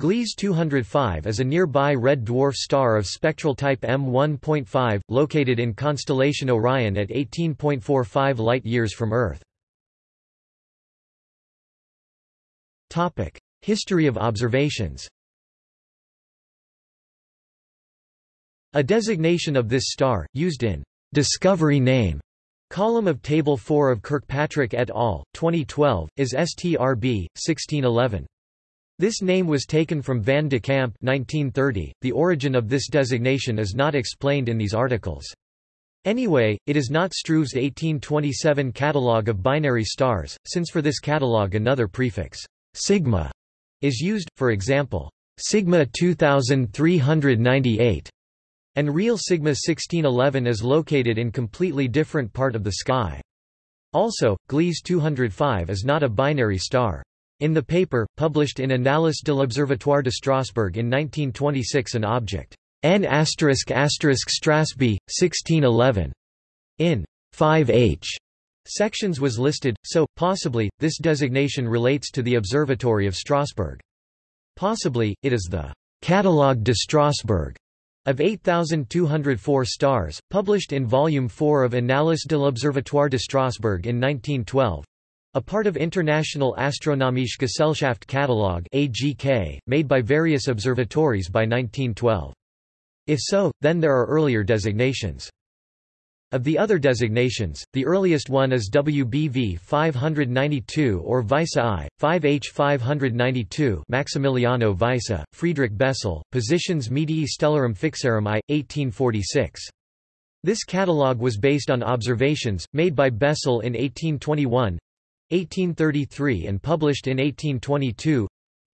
Gliese 205 is a nearby red dwarf star of spectral type M1.5, located in constellation Orion at 18.45 light-years from Earth. History of observations A designation of this star, used in «discovery name» column of Table 4 of Kirkpatrick et al., 2012, is STRB, 1611. This name was taken from Van de Kamp 1930. .The origin of this designation is not explained in these articles. Anyway, it is not Struve's 1827 catalogue of binary stars, since for this catalogue another prefix, sigma, is used, for example, sigma 2398, and real sigma 1611 is located in completely different part of the sky. Also, Gliese 205 is not a binary star. In the paper, published in Annales de l'Observatoire de Strasbourg in 1926 an object, N** Strasby, 1611, in 5h sections was listed, so, possibly, this designation relates to the Observatory of Strasbourg. Possibly, it is the Catalogue de Strasbourg of 8,204 stars, published in Volume 4 of Annales de l'Observatoire de Strasbourg in 1912, a part of International Astronomische Gesellschaft Catalogue (AGK), made by various observatories by 1912. If so, then there are earlier designations. Of the other designations, the earliest one is WBV 592 or Weisse I, 5H 592 Maximiliano Weisse, Friedrich Bessel, Positions Medii Stellarum Fixarum I, 1846. This catalogue was based on observations, made by Bessel in 1821, 1833 and published in 1822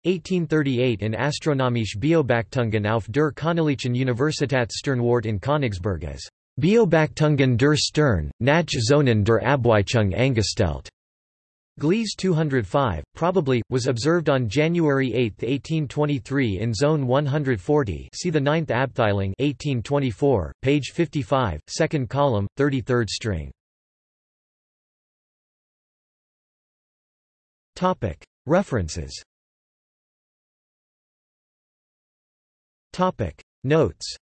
1838 in Astronomische Beobachtungen auf der Königlichen Universitätssternwarte in Königsberg as Beobachtungen der Stern, nach Zonen der Abweichung angestellt. Gliese 205, probably, was observed on January 8, 1823 in Zone 140 see the 9th Abteilung 1824, page 55, second column, 33rd string. References. Notes